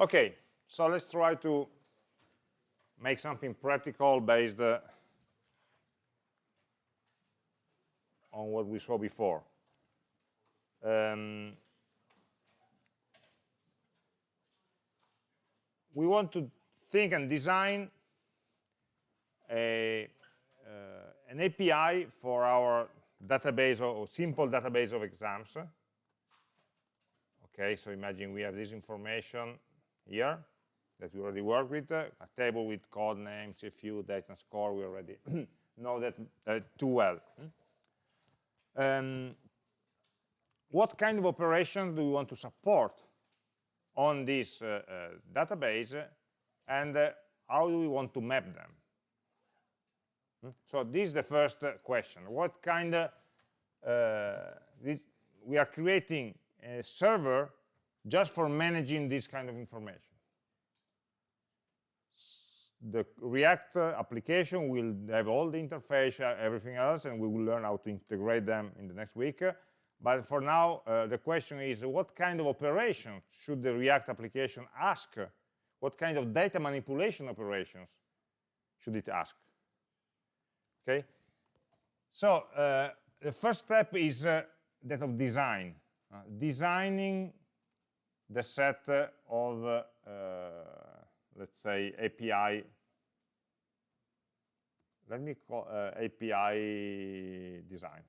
Okay, so let's try to make something practical based uh, on what we saw before. Um, we want to think and design a, uh, an API for our database or, or simple database of exams. Okay, so imagine we have this information here that we already work with, uh, a table with code names, a few date and score, we already know that uh, too well. Um, what kind of operations do we want to support on this uh, uh, database and uh, how do we want to map them? Hmm? So this is the first uh, question. What kind of, this, we are creating a server just for managing this kind of information the React application will have all the interface, uh, everything else, and we will learn how to integrate them in the next week. But for now, uh, the question is what kind of operation should the React application ask? What kind of data manipulation operations should it ask? Okay, so uh, the first step is uh, that of design, uh, designing the set of let's say API let me call uh, API design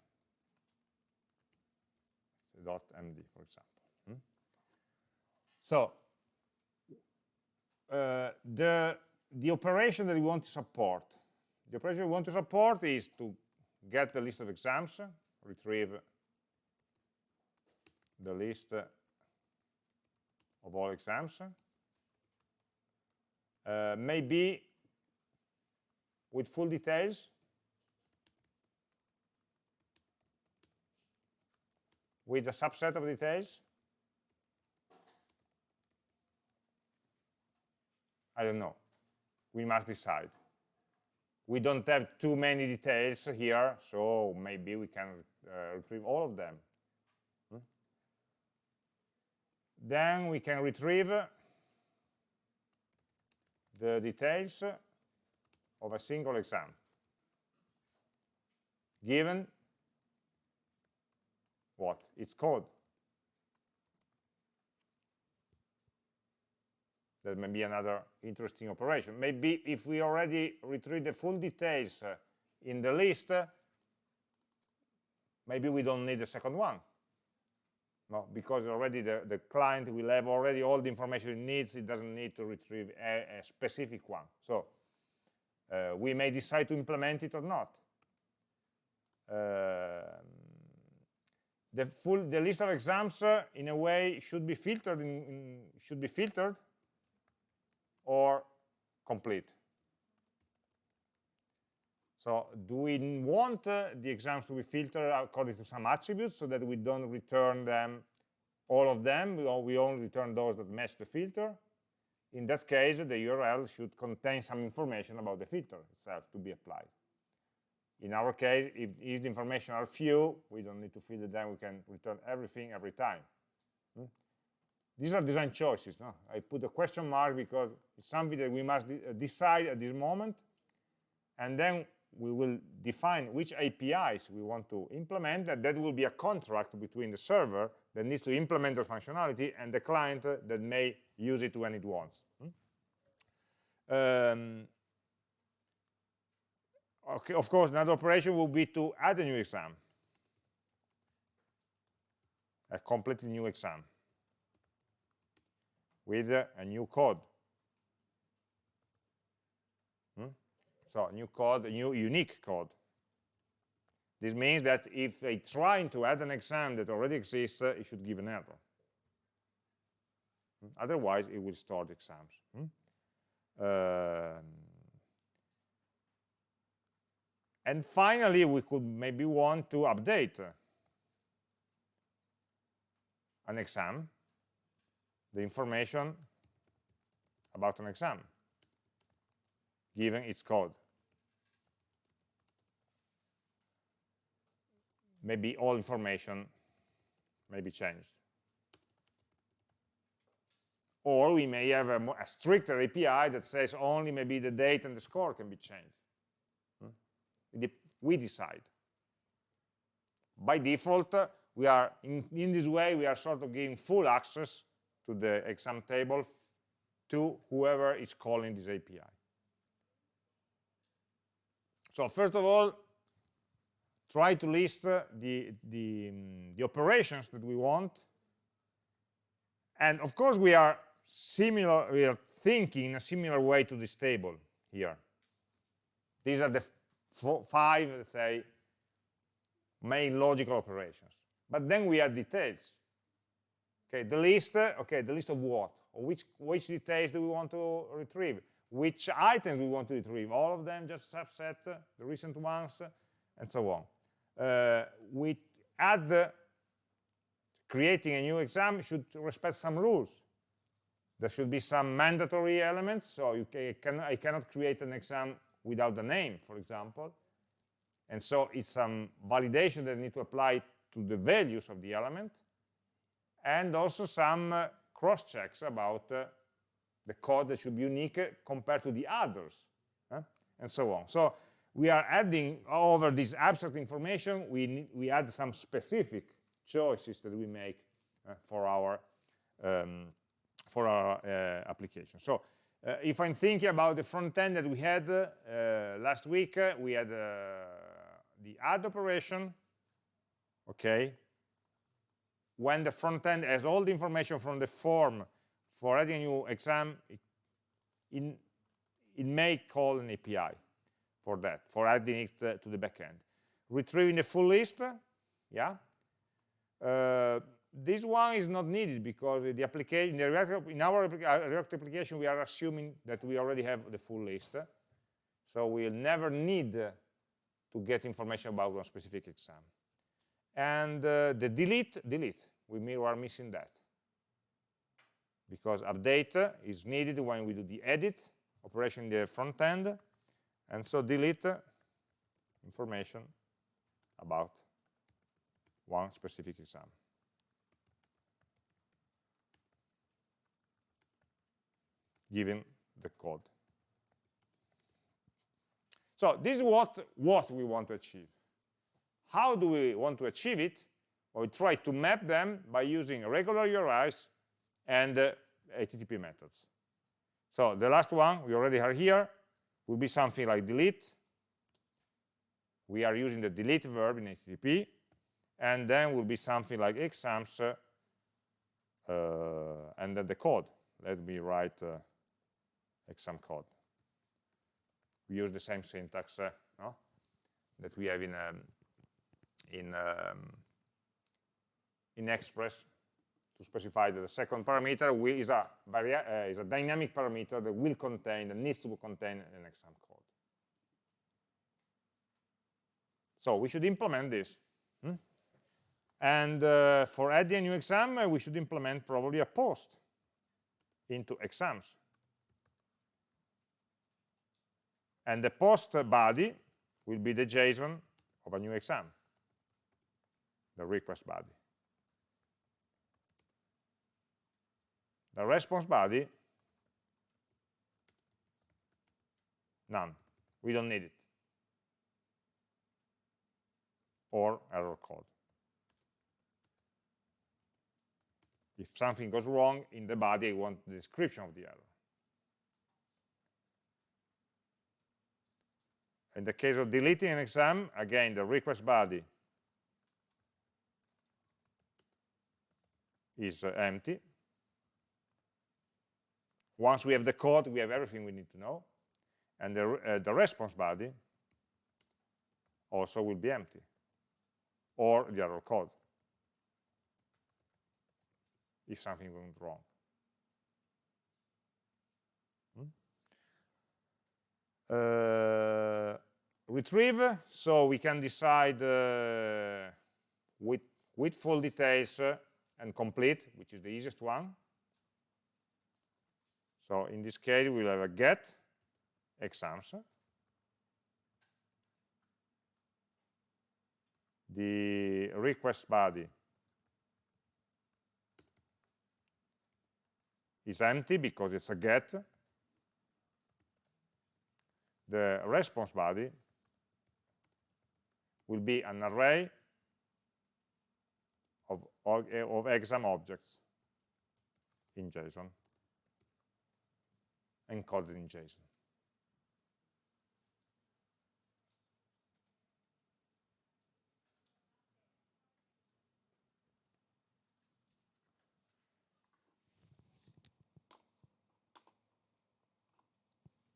dot md for example hmm? so uh, the the operation that we want to support the operation we want to support is to get the list of exams retrieve the list of all exams uh, maybe with full details with a subset of details I don't know. We must decide. We don't have too many details here so maybe we can uh, retrieve all of them hmm? Then we can retrieve the details of a single exam given what? Its code. That may be another interesting operation. Maybe if we already retrieve the full details in the list, maybe we don't need a second one. Because already the, the client will have already all the information it needs, it doesn't need to retrieve a, a specific one. So uh, we may decide to implement it or not. Uh, the full the list of exams uh, in a way should be filtered in, in, should be filtered or complete so do we want uh, the exams to be filtered according to some attributes so that we don't return them, all of them, we only return those that match the filter? In that case, the URL should contain some information about the filter itself to be applied. In our case, if, if the information are few, we don't need to filter them, we can return everything every time. Hmm? These are design choices. No? I put a question mark because it's something that we must de decide at this moment, and then we will define which APIs we want to implement, and that will be a contract between the server that needs to implement the functionality and the client that may use it when it wants. Hmm? Um, okay, of course, another operation will be to add a new exam, a completely new exam with a new code. So new code, new unique code. This means that if I try to add an exam that already exists, uh, it should give an error. Otherwise, it will store exams. Hmm? Uh, and finally, we could maybe want to update an exam, the information about an exam, given its code. Maybe all information may be changed. or we may have a, more, a, stricter API that says only maybe the date and the score can be changed. Hmm? We decide. By default, we are in, in this way we are sort of giving full access to the exam table to whoever is calling this API. So first of all, try to list uh, the, the, um, the operations that we want. And of course, we are similar, we are thinking in a similar way to this table here. These are the four, five, let's say, main logical operations. But then we add details. Okay, the list, uh, okay, the list of what? Which, which details do we want to retrieve? Which items we want to retrieve? All of them, just subset, uh, the recent ones, and so on. Uh, we add, creating a new exam should respect some rules. There should be some mandatory elements, so you can, I cannot create an exam without the name, for example. And so it's some validation that need to apply to the values of the element, and also some uh, cross checks about uh, the code that should be unique compared to the others, and so on. So we are adding over this abstract information, we, we add some specific choices that we make uh, for our um, for our uh, application. So uh, if I'm thinking about the front end that we had uh, last week, we had the add operation, okay, when the front end has all the information from the form for adding a new exam, it, it may call an API for that, for adding it to the backend. Retrieving the full list, yeah. Uh, this one is not needed because the application, the React, in our uh, React application, we are assuming that we already have the full list. So we'll never need to get information about one specific exam. And uh, the delete, delete, we are missing that. Because update is needed when we do the edit operation in the front end. And so delete information about one specific exam. given the code. So this is what, what we want to achieve. How do we want to achieve it? Well, we try to map them by using regular URIs and uh, HTTP methods. So the last one, we already are here, will be something like delete. We are using the delete verb in HTTP. And then will be something like exams uh, and then the code. Let me write uh, exam code we use the same syntax uh, no? that we have in um, in um, in Express to specify that the second parameter will, is a uh, is a dynamic parameter that will contain that needs to contain an exam code. So we should implement this. Hmm? And uh, for adding a new exam, uh, we should implement probably a post into exams. and the post body will be the JSON of a new exam, the request body. The response body, none. We don't need it. Or error code. If something goes wrong in the body, I want the description of the error. In the case of deleting an exam, again, the request body is uh, empty. Once we have the code, we have everything we need to know. And the, uh, the response body also will be empty, or the error code, if something went wrong. Uh, retrieve, so we can decide uh, with, with full details uh, and complete, which is the easiest one. So in this case, we'll have a get exams. The request body is empty because it's a get. The response body will be an array of, of exam objects in JSON, encoded in JSON.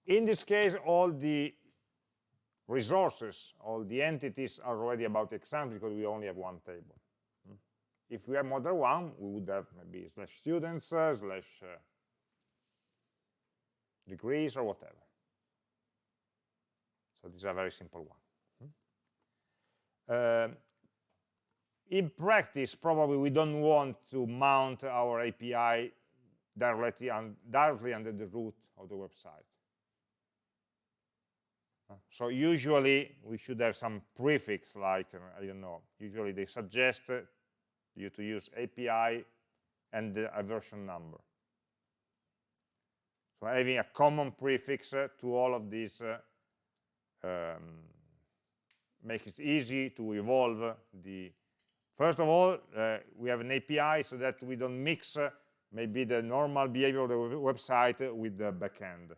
In this case, all the resources, all the entities are already about exams because we only have one table. Hmm. If we have more than one, we would have maybe slash students, uh, slash uh, degrees, or whatever. So these are very simple one. Uh, in practice, probably we don't want to mount our API directly, un directly under the root of the website. So usually we should have some prefix like, uh, I don't know, usually they suggest you to use API and a version number. So having a common prefix uh, to all of these uh, um, makes it easy to evolve the first of all uh, we have an API so that we don't mix uh, maybe the normal behavior of the website with the backend.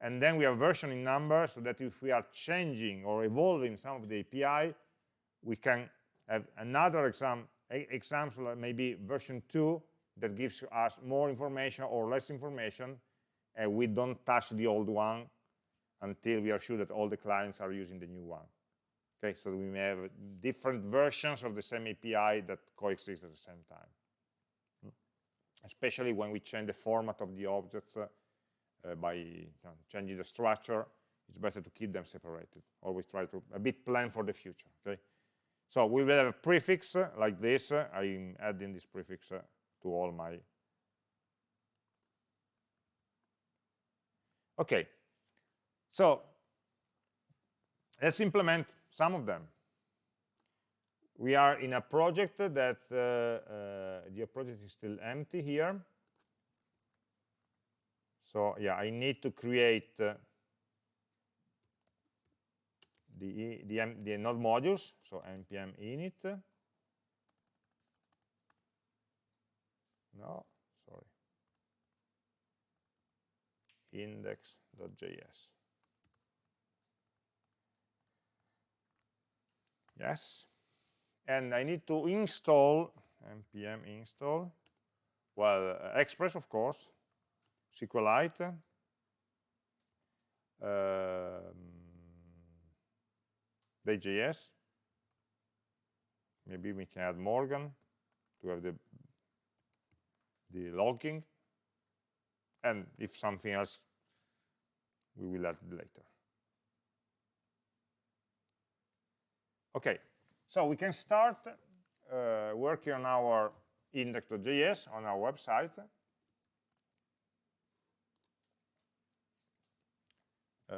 And then we have versioning number so that if we are changing or evolving some of the API, we can have another exam, example, maybe version 2, that gives us more information or less information, and we don't touch the old one until we are sure that all the clients are using the new one. Okay, so we may have different versions of the same API that coexist at the same time. Especially when we change the format of the objects uh, by you know, changing the structure, it's better to keep them separated. Always try to a bit plan for the future. Okay, so we will have a prefix like this. I'm adding this prefix uh, to all my. Okay, so let's implement some of them. We are in a project that uh, uh, the project is still empty here. So yeah, I need to create uh, the, the, the node modules, so npm init. No, sorry. index.js. Yes. And I need to install npm install, well, uh, Express, of course, SQLite, um. Maybe we can add Morgan to have the the logging, and if something else, we will add it later. Okay, so we can start uh, working on our index.js on our website. Uh,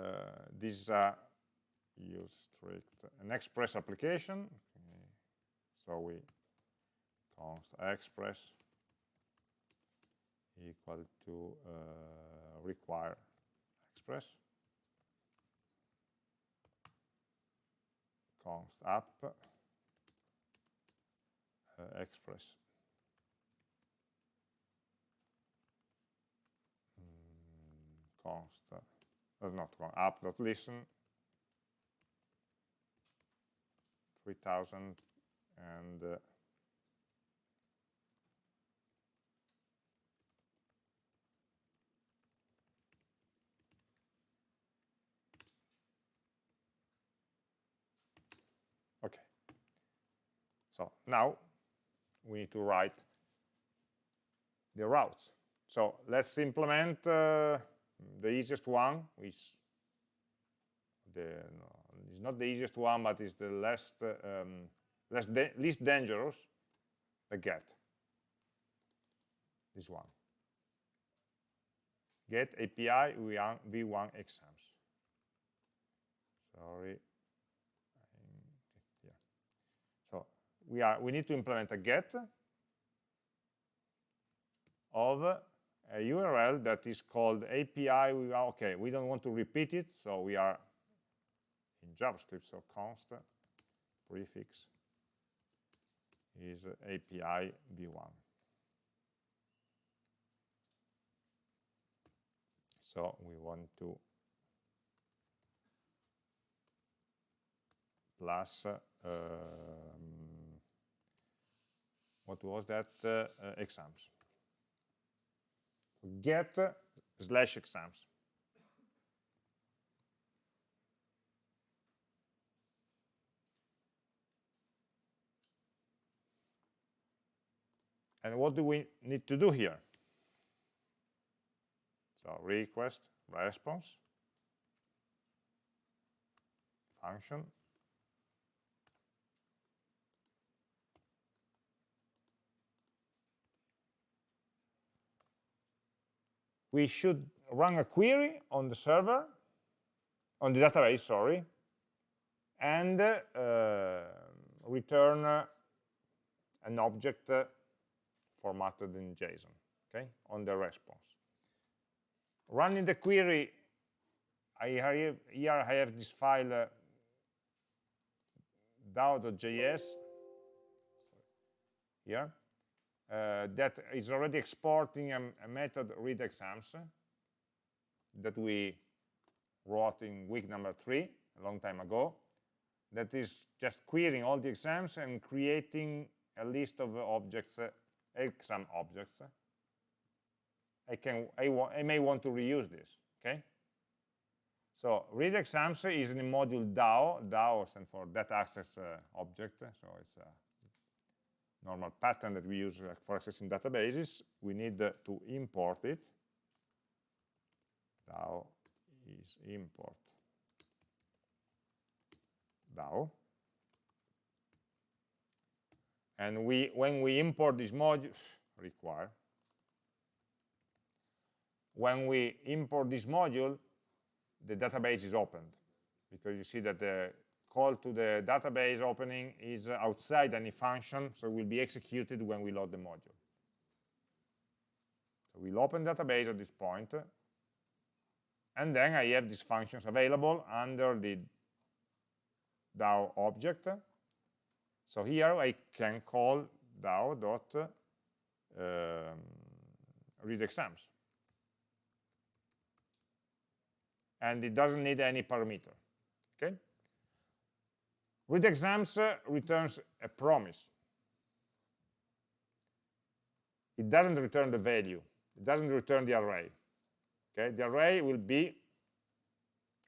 this is a use strict an express application. Okay. So we const express equal to uh, require express. Const app uh, express. Mm, const uh, not app.listen 3000 and uh, okay so now we need to write the routes so let's implement uh, the easiest one, which the, no, is not the easiest one, but is the least, um, less least dangerous, the get. This one. Get API v1, v1 exams. Sorry. Yeah. So we are we need to implement a get of a URL that is called API. We are, okay, we don't want to repeat it, so we are in JavaScript, so const prefix is API v1. So we want to plus um, what was that uh, uh, exams? Get slash exams. And what do we need to do here? So request response function we should run a query on the server, on the database, sorry, and uh, return uh, an object uh, formatted in JSON, okay, on the response. Running the query, I have, here I have this file uh, DAO.js here that is already exporting a, a method read exams that we wrote in week number three, a long time ago, that is just querying all the exams and creating a list of objects, uh, exam objects. I can, I, I may want to reuse this, okay? So read exams is in the module DAO. DAO stands for data access uh, object, so it's uh, normal pattern that we use for accessing databases, we need to import it. DAO is import DAO. And we, when we import this module, require, when we import this module, the database is opened because you see that the call to the database opening is outside any function, so it will be executed when we load the module. So we'll open database at this point, and then I have these functions available under the DAO object. So here I can call DAO dot um, read exams. And it doesn't need any parameter. Okay? Read exams uh, returns a promise. It doesn't return the value. It doesn't return the array. Okay, the array will be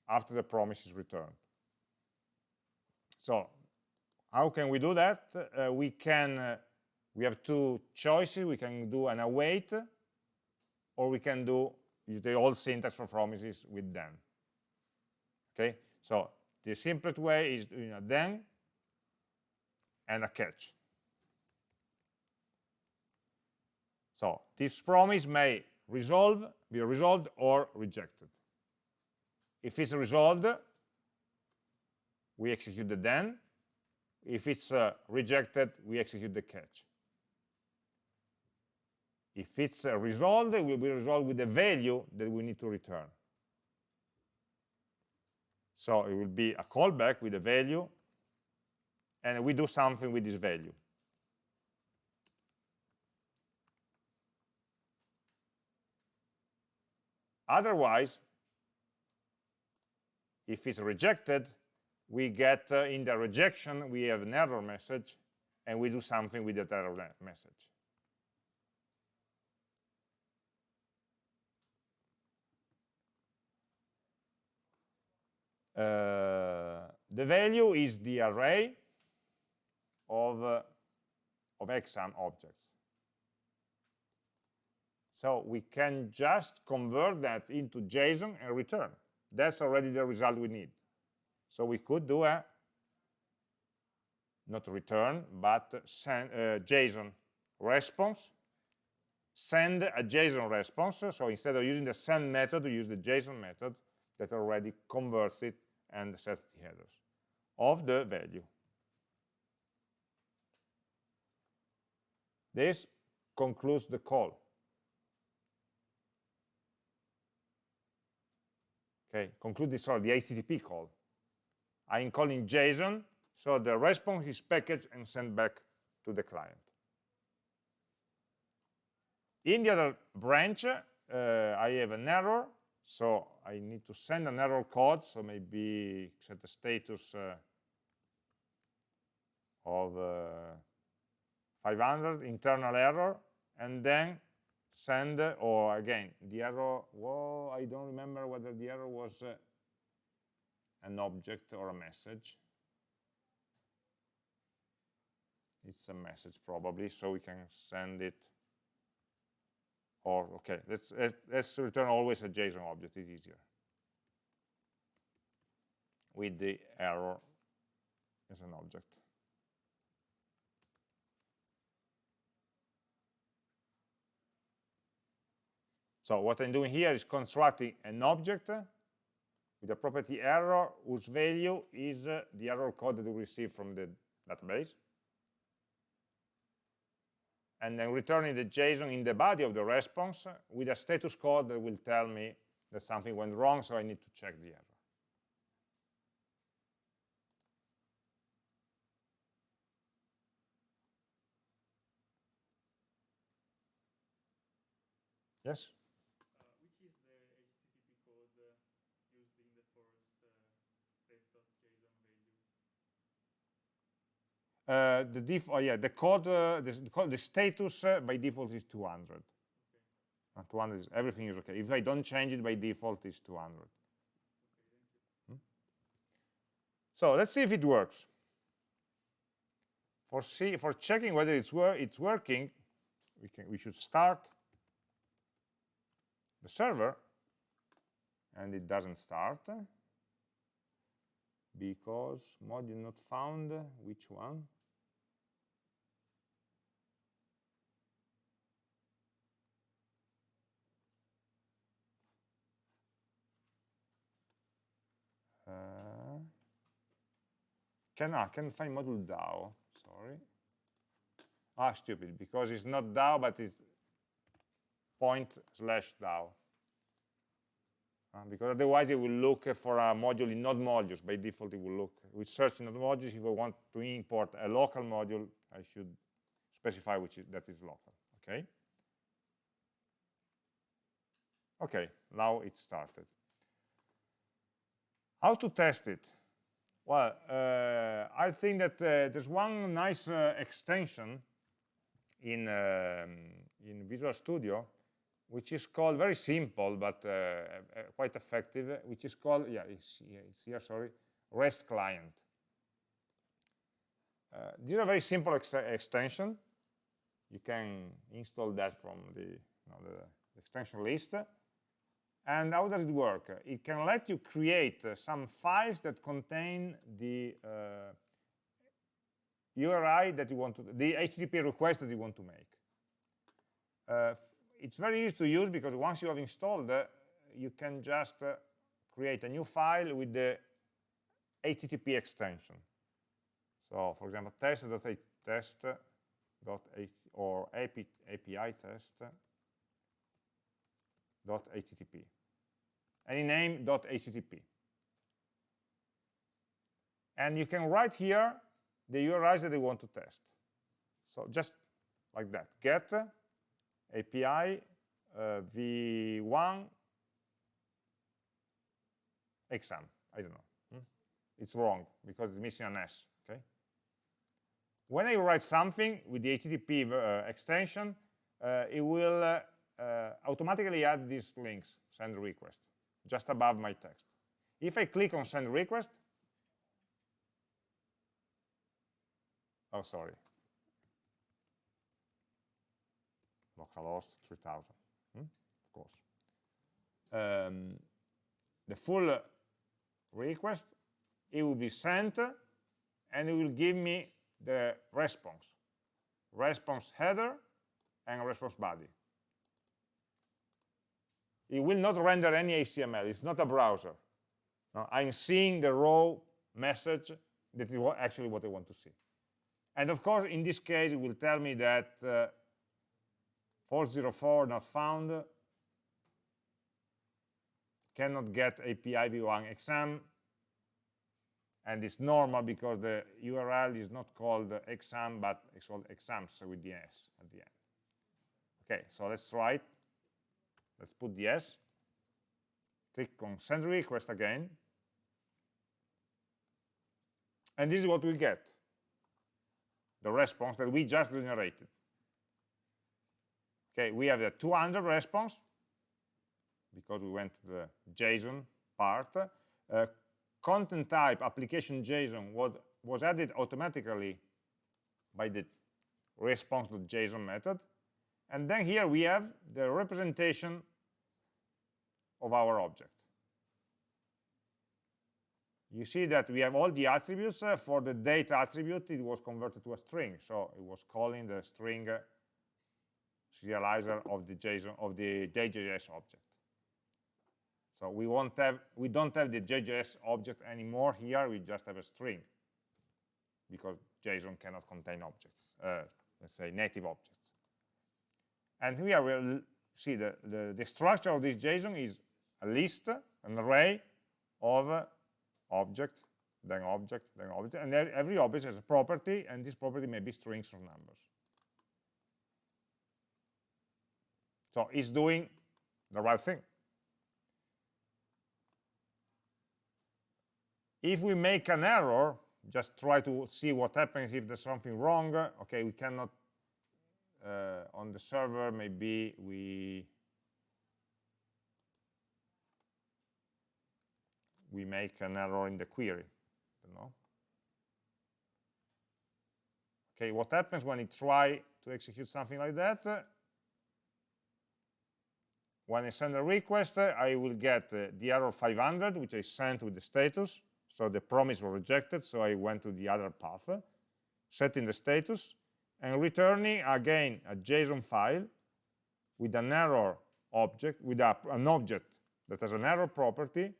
after the promise is returned. So how can we do that? Uh, we can, uh, we have two choices. We can do an await, or we can do use the old syntax for promises with then. Okay, so the simplest way is doing a then and a catch. So this promise may resolve, be resolved or rejected. If it's resolved, we execute the then. If it's uh, rejected, we execute the catch. If it's uh, resolved, it will be resolved with the value that we need to return. So it will be a callback with a value, and we do something with this value. Otherwise, if it's rejected, we get uh, in the rejection, we have an error message, and we do something with that error message. Uh, the value is the array of, uh, of exam objects. So we can just convert that into JSON and return. That's already the result we need. So we could do a, not return, but send, uh, JSON response, send a JSON response. So instead of using the send method, we use the JSON method that already converts it and sets the headers of the value. This concludes the call. Okay, conclude this sorry, the HTTP call. I'm calling JSON, so the response is packaged and sent back to the client. In the other branch, uh, I have an error, so I need to send an error code, so maybe set the status uh, of uh, 500, internal error, and then send, or again, the error, whoa, I don't remember whether the error was uh, an object or a message. It's a message probably, so we can send it or okay let's let's return always a json object it's easier. With the error as an object. So what i'm doing here is constructing an object with a property error whose value is uh, the error code that we receive from the database and then returning the JSON in the body of the response with a status code that will tell me that something went wrong, so I need to check the error. Yes? Uh, the def oh yeah the code uh, the, the, code, the status uh, by default is 200 okay. Uh, 200 is everything is okay if i don't change it by default it's 200 okay, hmm? so let's see if it works for see for checking whether it's wor it's working we can we should start the server and it doesn't start because module not found which one can I can find module DAO? Sorry. Ah, stupid, because it's not DAO, but it's point slash DAO. Uh, because otherwise it will look for a module in node modules. By default, it will look. We search in node modules. If I want to import a local module, I should specify which is, that is local. Okay. Okay, now it started. How to test it? Well, uh, I think that uh, there's one nice uh, extension in, um, in Visual Studio, which is called, very simple, but uh, uh, quite effective, which is called, yeah, it's, it's here, sorry, REST client. Uh, this is a very simple ex extension. You can install that from the, you know, the extension list. And how does it work? It can let you create uh, some files that contain the uh, URI that you want to, the HTTP request that you want to make. Uh, it's very easy to use because once you have installed, uh, you can just uh, create a new file with the HTTP extension. So, for example, test.test or API test.http any. And you can write here the URIs that you want to test. So just like that, get API uh, v1 exam. I don't know. Hmm? It's wrong because it's missing an S. Okay. When I write something with the HTTP uh, extension, uh, it will uh, uh, automatically add these links, send request just above my text. If I click on send request, oh, sorry, localhost 3000, hmm? of course. Um, the full request, it will be sent, and it will give me the response, response header and response body it will not render any HTML. It's not a browser. No, I'm seeing the raw message that is actually what I want to see. And of course, in this case, it will tell me that uh, 404 not found. cannot get API v1 exam, and it's normal because the URL is not called exam, but it's called exams with the S at the end. Okay, so let's try it. Let's put the S. Click on send request again. And this is what we get. The response that we just generated. Okay, we have the 200 response because we went to the JSON part. Uh, content type application JSON was, was added automatically by the response.json method. And then here we have the representation of our object. You see that we have all the attributes. Uh, for the date attribute, it was converted to a string. So it was calling the string uh, serializer of the JSON of the Day.js object. So we won't have we don't have the Day.js object anymore here. We just have a string because JSON cannot contain objects. Uh, let's say native objects. And here we'll see the, the, the structure of this JSON is a list, an array of object, then object, then object, and every object has a property, and this property may be strings or numbers. So it's doing the right thing. If we make an error, just try to see what happens if there's something wrong. Okay, we cannot, on the server, maybe we we make an error in the query. know. Okay, what happens when you try to execute something like that? When I send a request, I will get uh, the error 500, which I sent with the status. So the promise was rejected, so I went to the other path, setting the status, and returning again a JSON file with an error object, with a, an object that has an error property,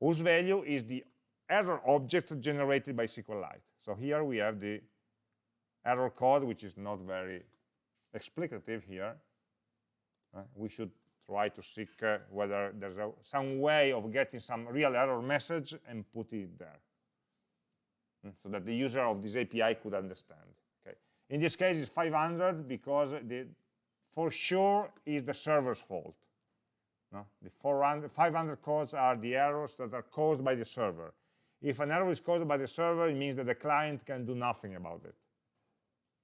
whose value is the error object generated by SQLite. So here we have the error code, which is not very explicative here. Uh, we should try to seek uh, whether there's a, some way of getting some real error message and put it there mm, so that the user of this API could understand. In this case, it's 500 because the, for sure is the server's fault. No? The 400, 500 codes are the errors that are caused by the server. If an error is caused by the server, it means that the client can do nothing about it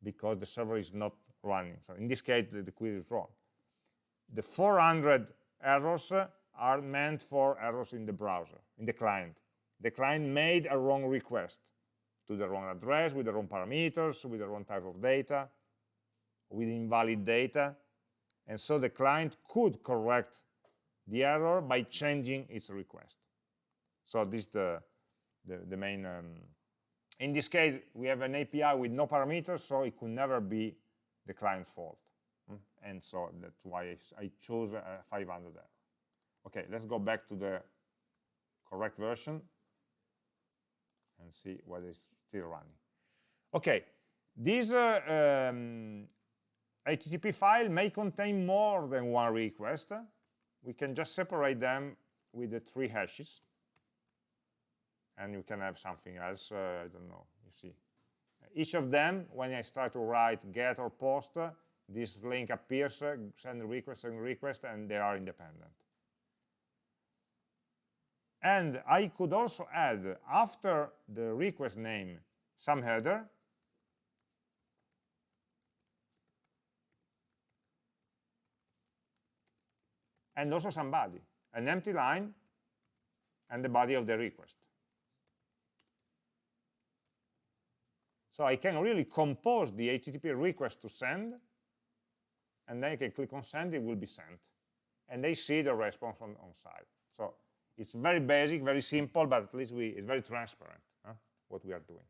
because the server is not running. So in this case, the, the query is wrong the 400 errors are meant for errors in the browser, in the client. The client made a wrong request to the wrong address, with the wrong parameters, with the wrong type of data, with invalid data. And so the client could correct the error by changing its request. So this is the, the, the main, um, in this case, we have an API with no parameters, so it could never be the client's fault and so that's why I chose 500 there. Okay, let's go back to the correct version and see what is still running. Okay, this uh, um, HTTP file may contain more than one request. We can just separate them with the three hashes. And you can have something else, uh, I don't know, you see. Each of them, when I start to write get or post, this link appears, uh, send request, send request, and they are independent. And I could also add, after the request name, some header, and also some body, an empty line, and the body of the request. So I can really compose the HTTP request to send and then I can click on send, it will be sent. And they see the response on, on site. So it's very basic, very simple, but at least we, it's very transparent huh, what we are doing.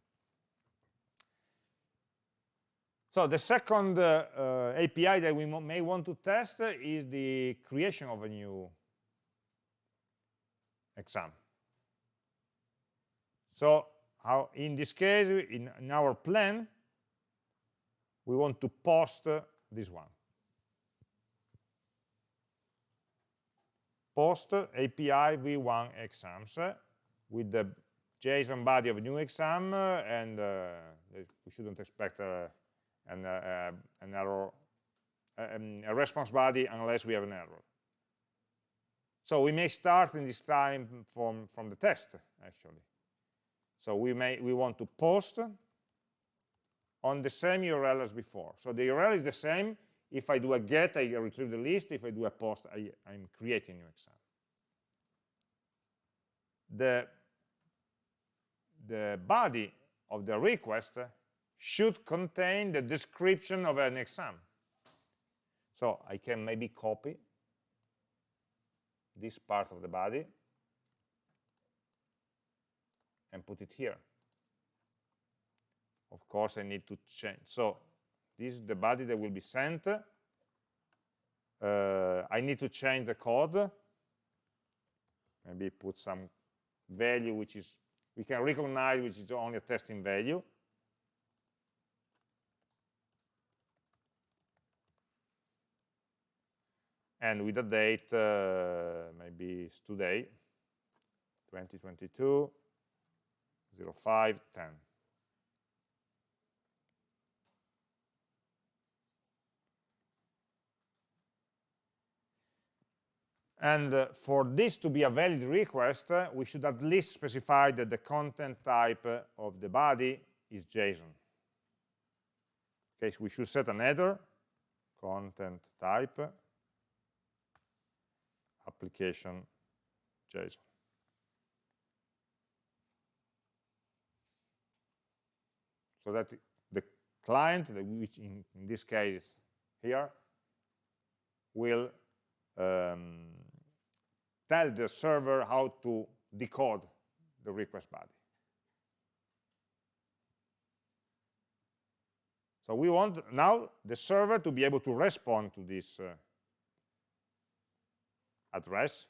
So the second uh, uh, API that we may want to test is the creation of a new exam. So how, in this case, in, in our plan, we want to post uh, this one. Post API v1 exams eh, with the JSON body of new exam, eh, and eh, we shouldn't expect an, an error, um, a response body unless we have an error. So we may start in this time from, from the test, actually. So we may we want to post on the same URL as before. So the URL is the same. If I do a get, I retrieve the list. If I do a post, I, I'm creating new exam. The, the body of the request should contain the description of an exam. So I can maybe copy this part of the body and put it here. Of course, I need to change. So this is the body that will be sent. Uh, I need to change the code. Maybe put some value which is we can recognize which is only a testing value. and with a date, uh, maybe it's today, 2022, 05, 10. And uh, for this to be a valid request, uh, we should at least specify that the content type uh, of the body is JSON. Okay, so we should set an header, content type, application JSON. So that the client, which in, in this case here, will um, tell the server how to decode the request body. So we want now the server to be able to respond to this uh, address.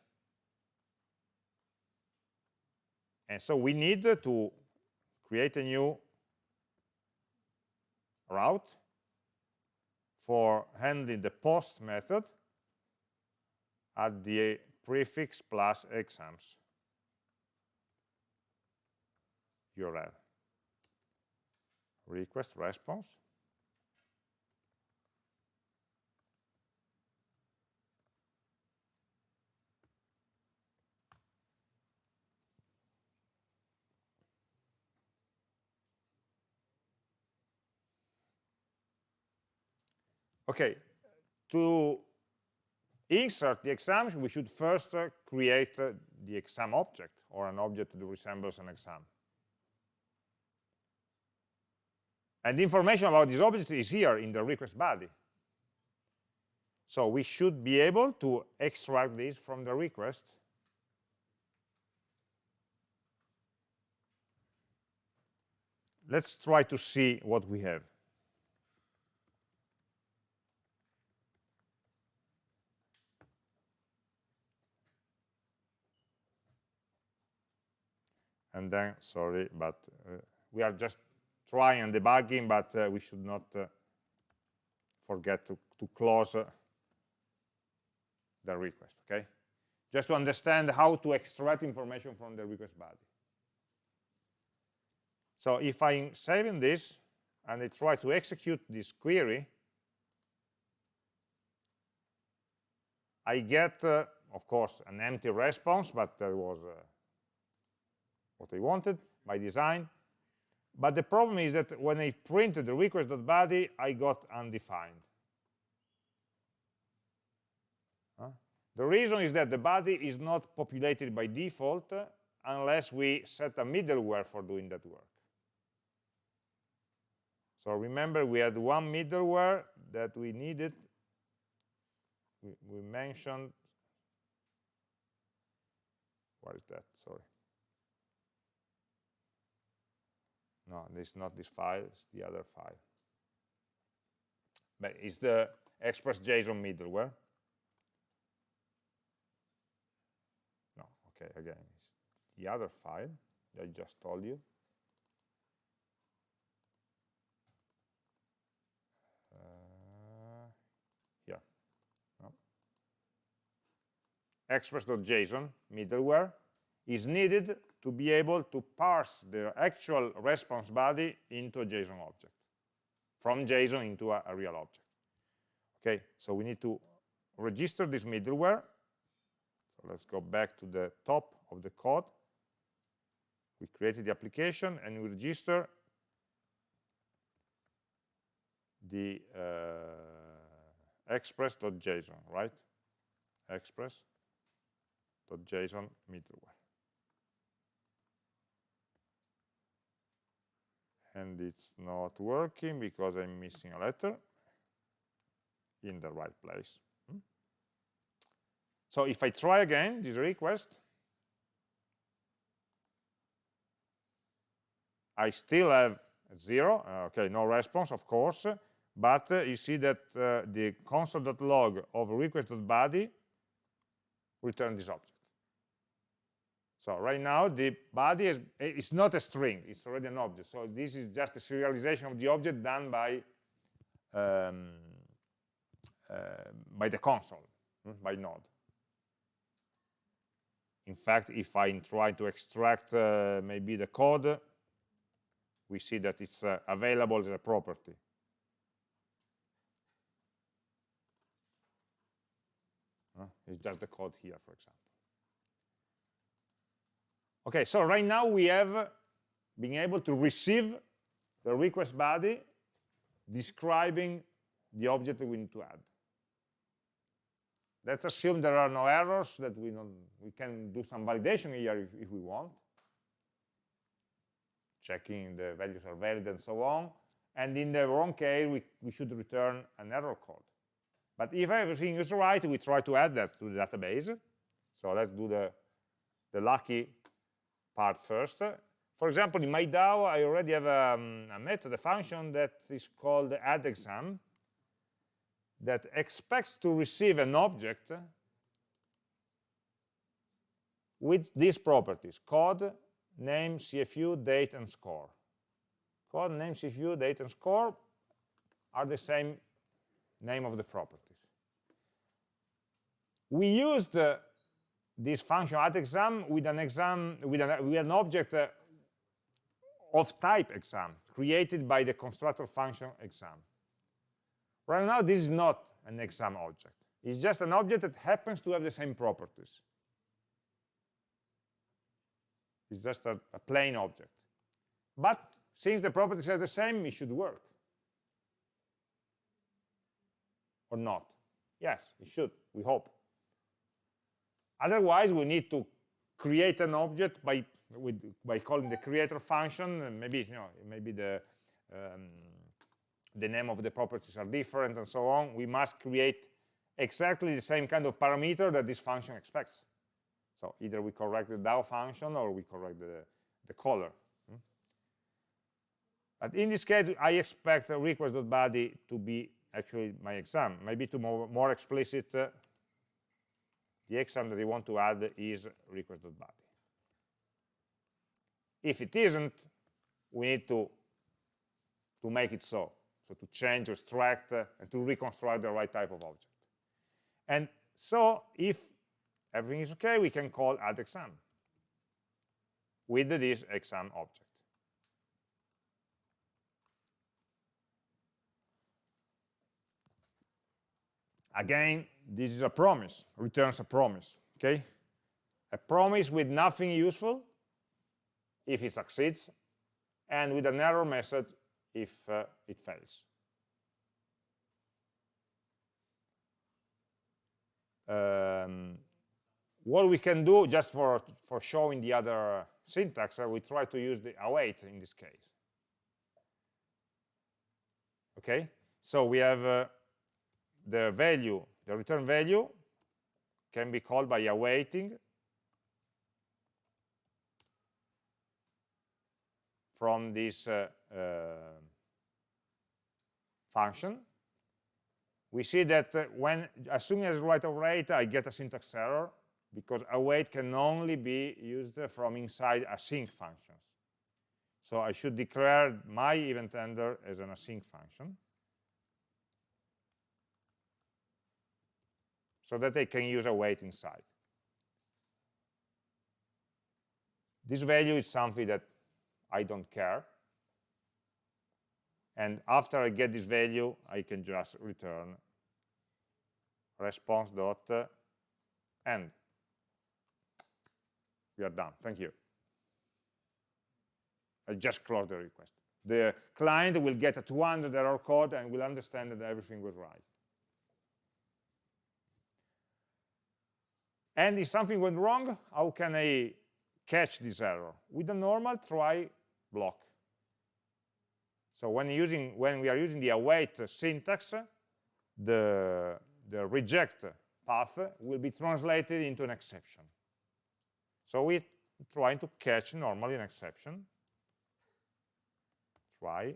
And so we need to create a new route for handling the post method at the prefix plus exams URL. Request response Okay, to insert the exams, we should first uh, create uh, the exam object or an object that resembles an exam. And the information about this object is here in the request body. So we should be able to extract this from the request. Let's try to see what we have. And then sorry but uh, we are just trying and debugging but uh, we should not uh, forget to, to close uh, the request okay? Just to understand how to extract information from the request body. So if I'm saving this and I try to execute this query I get uh, of course an empty response but there was uh, what I wanted by design. But the problem is that when I printed the request.body, I got undefined. Huh? The reason is that the body is not populated by default uh, unless we set a middleware for doing that work. So remember, we had one middleware that we needed. We, we mentioned, what is that? Sorry. No, it's not this file, it's the other file. But it's the Express.json middleware. No, okay, again, it's the other file I just told you. Uh, express.json middleware is needed to be able to parse the actual response body into a JSON object, from JSON into a, a real object. Okay, so we need to register this middleware. So let's go back to the top of the code. We created the application and we register the uh, express.json, right? Express.json middleware. And it's not working because I'm missing a letter in the right place. Hmm? So if I try again this request, I still have zero, uh, okay, no response, of course, but uh, you see that uh, the console.log of request.body return this object. So right now the body is it's not a string, it's already an object. So this is just a serialization of the object done by um, uh, by the console, hmm, by node. In fact, if I try to extract uh, maybe the code, we see that it's uh, available as a property. it's just the code here, for example. Okay, so right now we have been able to receive the request body describing the object we need to add. Let's assume there are no errors, that we, we can do some validation here if, if we want, checking the values are valid and so on. And in the wrong case, we, we should return an error code. But if everything is right, we try to add that to the database. So let's do the, the lucky part first. For example, in my DAO, I already have a, um, a method, a function that is called add exam that expects to receive an object with these properties, code, name, CFU, date, and score. Code, name, CFU, date, and score are the same name of the properties. We used uh, this function add exam with an exam with an, with an object uh, of type exam created by the constructor function exam. Right now, this is not an exam object. It's just an object that happens to have the same properties. It's just a, a plain object. But since the properties are the same, it should work. Or not? Yes, it should, we hope. Otherwise, we need to create an object by with, by calling the creator function. Maybe you know, maybe the um, the name of the properties are different and so on. We must create exactly the same kind of parameter that this function expects. So either we correct the DAO function or we correct the, the color. Hmm? But in this case, I expect request.body to be actually my exam. Maybe to more, more explicit, uh, the exam that you want to add is request.body. If it isn't, we need to, to make it so. So to change, to extract, uh, and to reconstruct the right type of object. And so if everything is okay, we can call add exam with this exam object. Again, this is a promise, returns a promise, okay? A promise with nothing useful if it succeeds, and with an error message if uh, it fails. Um, what we can do, just for, for showing the other syntax, uh, we try to use the await in this case. Okay, so we have uh, the value, the return value can be called by awaiting from this uh, uh, function. We see that uh, when, as soon as I write await, I get a syntax error because await can only be used from inside async functions. So I should declare my event handler as an async function. so that they can use await inside. This value is something that I don't care. And after I get this value, I can just return response dot uh, end. We are done. Thank you. I just closed the request. The client will get a 200 error code and will understand that everything was right. And if something went wrong, how can I catch this error? With a normal try block. So when, using, when we are using the await syntax, the, the reject path will be translated into an exception. So we're trying to catch normally an exception. Try.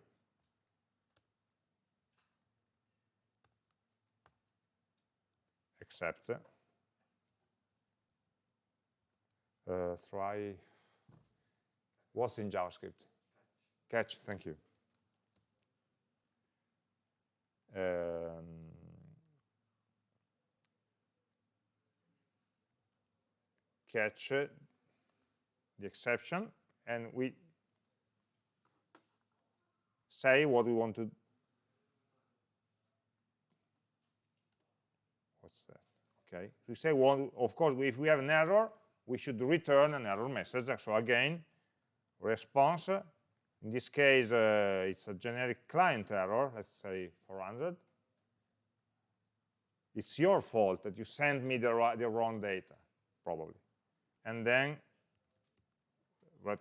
Except. Uh, try. What's in JavaScript? Catch, thank you. Um, catch the exception and we say what we want to what's that okay we say one of course if we have an error we should return an error message so again response. In this case uh, it's a generic client error let's say 400 it's your fault that you sent me the, the wrong data probably. And then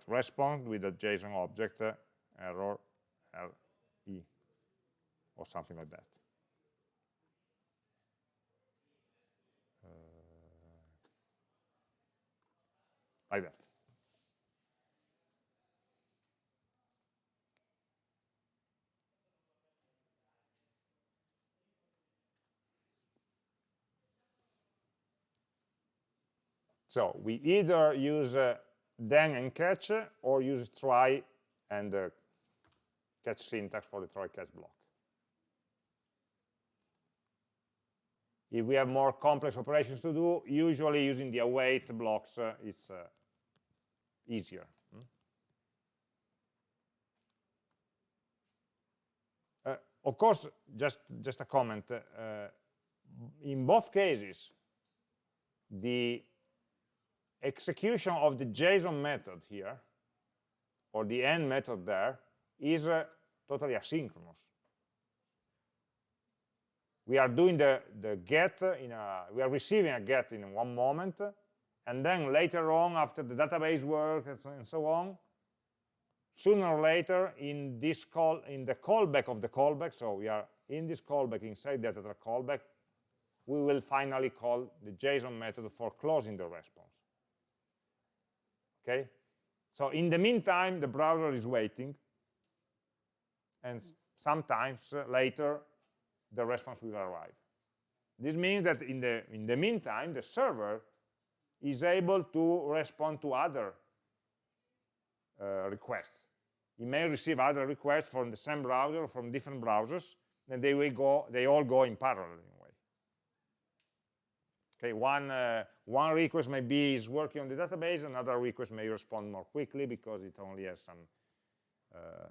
respond with a JSON object uh, error RE or something like that. Uh, like that. So we either use uh, then and catch or use try and uh, catch syntax for the try catch block. If we have more complex operations to do, usually using the await blocks uh, it's uh, easier. Hmm? Uh, of course, just, just a comment, uh, in both cases, the execution of the JSON method here, or the end method there, is uh, totally asynchronous. We are doing the, the get, in a, we are receiving a get in one moment, and then later on, after the database work and so, and so on, sooner or later in this call, in the callback of the callback, so we are in this callback inside data callback, we will finally call the JSON method for closing the response. Okay? So in the meantime the browser is waiting and sometimes uh, later the response will arrive. This means that in the in the meantime the server is able to respond to other uh, requests it may receive other requests from the same browser from different browsers and they will go they all go in parallel Okay, one, uh, one request maybe is working on the database, another request may respond more quickly because it only has some. Uh,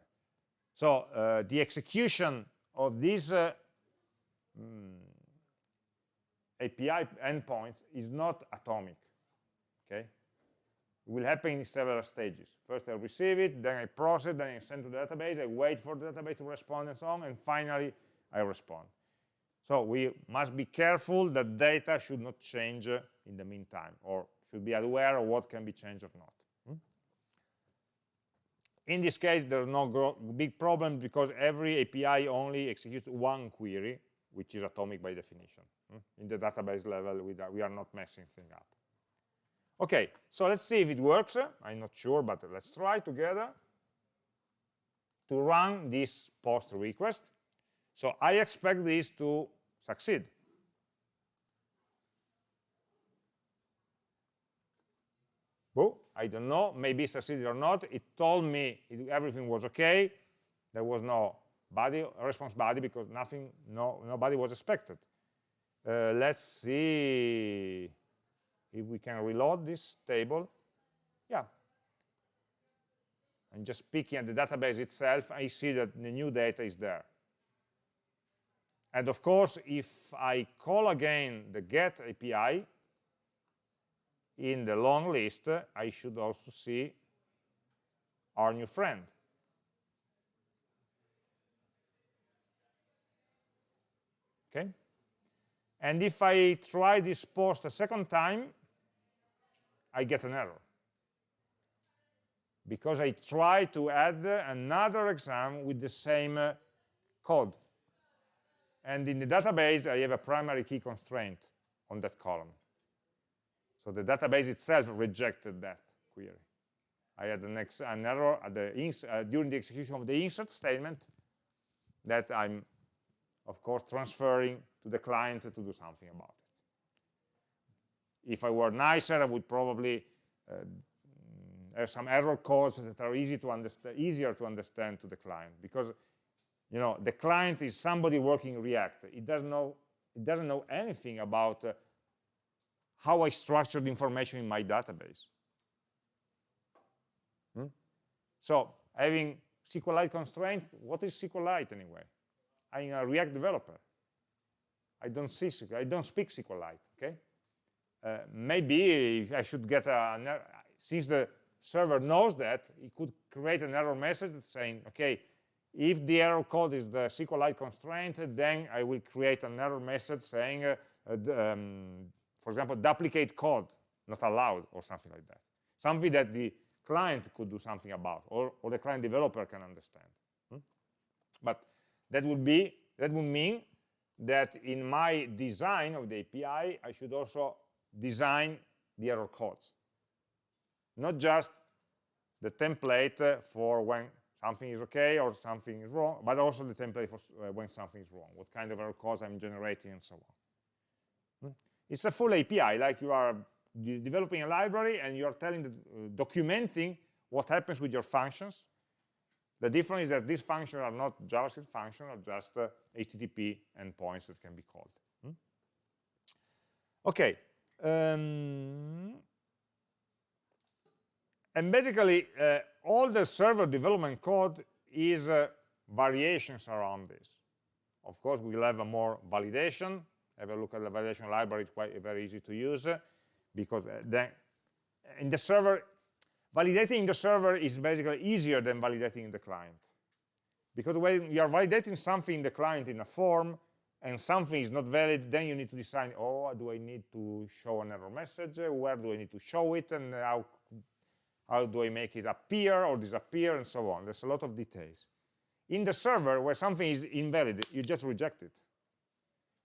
so uh, the execution of these uh, mm, API endpoints is not atomic. Okay, it will happen in several stages. First I receive it, then I process, then I send to the database, I wait for the database to respond and so on, and finally I respond. So we must be careful that data should not change in the meantime, or should be aware of what can be changed or not. Hmm? In this case, there's no big problem because every API only executes one query, which is atomic by definition. Hmm? In the database level, we are not messing things up. Okay, so let's see if it works. I'm not sure, but let's try together to run this post request. So I expect this to succeed. Well, I don't know, maybe it succeeded or not. It told me it, everything was okay. There was no body, response body because nothing, no, nobody was expected. Uh, let's see if we can reload this table. Yeah, and just picking at the database itself, I see that the new data is there. And of course, if I call again the get API in the long list, I should also see our new friend. Okay? And if I try this post a second time, I get an error. Because I try to add another exam with the same uh, code. And in the database, I have a primary key constraint on that column. So the database itself rejected that query. I had an, an error the uh, during the execution of the insert statement that I'm, of course, transferring to the client to do something about. If I were nicer, I would probably uh, have some error codes that are easy to understand, easier to understand to the client because you know the client is somebody working React. It doesn't know it doesn't know anything about uh, how I structured information in my database. Hmm? So having SQLite constraint, what is SQLite anyway? I'm a React developer. I don't see I don't speak SQLite. Okay, maybe I should get a since the server knows that it could create an error message saying, okay, if the error code is the SQLite constraint, then I will create an error message saying, uh, um, for example, duplicate code not allowed or something like that. Something that the client could do something about or, or the client developer can understand. Hmm? But that would be that would mean that in my design of the API, I should also design the error codes. Not just the template for when something is okay or something is wrong, but also the template for uh, when something is wrong, what kind of error codes I'm generating and so on. Hmm? It's a full API, like you are developing a library and you're telling, the, uh, documenting what happens with your functions. The difference is that these functions are not JavaScript functions, are just uh, HTTP endpoints that can be called. Hmm? Okay. Um, and basically, uh, all the server development code is uh, variations around this. Of course, we'll have a more validation. Have a look at the validation library. It's quite very easy to use uh, because uh, then in the server, validating in the server is basically easier than validating in the client. Because when you are validating something in the client in a form and something is not valid, then you need to decide, oh, do I need to show an error message? Where do I need to show it? And how how do I make it appear or disappear, and so on. There's a lot of details. In the server, where something is invalid, you just reject it.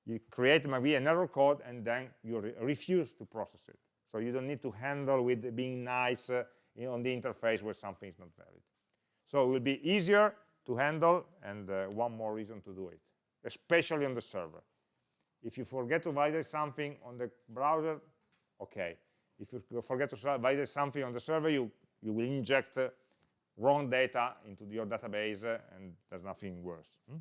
You create maybe an error code, and then you re refuse to process it. So you don't need to handle with being nice uh, on the interface where something is not valid. So it will be easier to handle, and uh, one more reason to do it, especially on the server. If you forget to validate something on the browser, okay. If you forget to validate something on the server, you, you will inject uh, wrong data into your database, uh, and there's nothing worse. Hmm?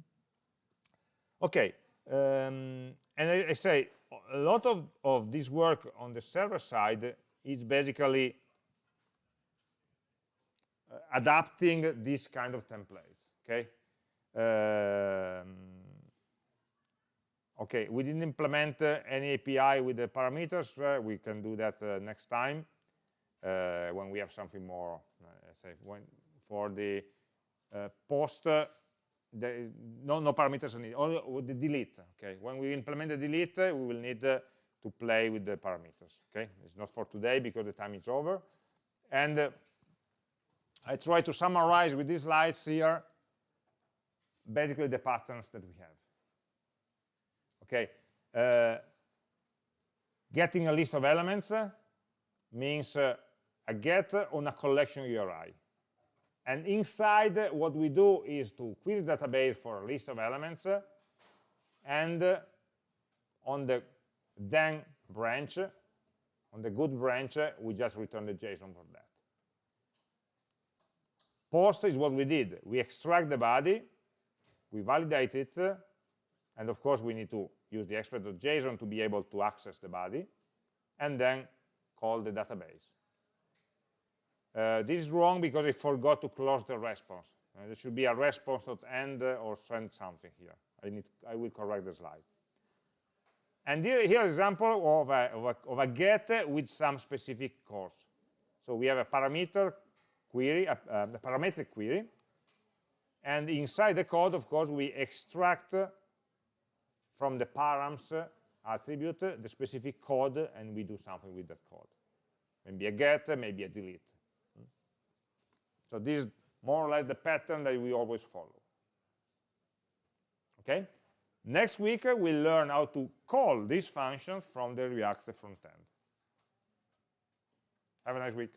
Okay, um, and I, I, say a lot of, of this work on the server side is basically uh, adapting this kind of templates, okay? Um, Okay, we didn't implement uh, any API with the parameters. Uh, we can do that uh, next time uh, when we have something more, uh, say, when, for the uh, post, the, no, no parameters needed, only with the delete. Okay, when we implement the delete, we will need to play with the parameters. Okay, it's not for today because the time is over. And I try to summarize with these slides here basically the patterns that we have okay uh, getting a list of elements means uh, a get on a collection URI and inside what we do is to query database for a list of elements and uh, on the then branch on the good branch we just return the JSON for that. Post is what we did. We extract the body we validate it and of course we need to use the express.json to be able to access the body, and then call the database. Uh, this is wrong because I forgot to close the response. Uh, there should be a response.end or send something here. I, need, I will correct the slide. And here, here example of a, of, a, of a get with some specific calls. So we have a parameter query, a, a parametric query, and inside the code, of course, we extract from the params uh, attribute uh, the specific code, and we do something with that code. Maybe a get, uh, maybe a delete. Hmm? So this is more or less the pattern that we always follow. Okay? Next week, we'll learn how to call these functions from the React front end. Have a nice week.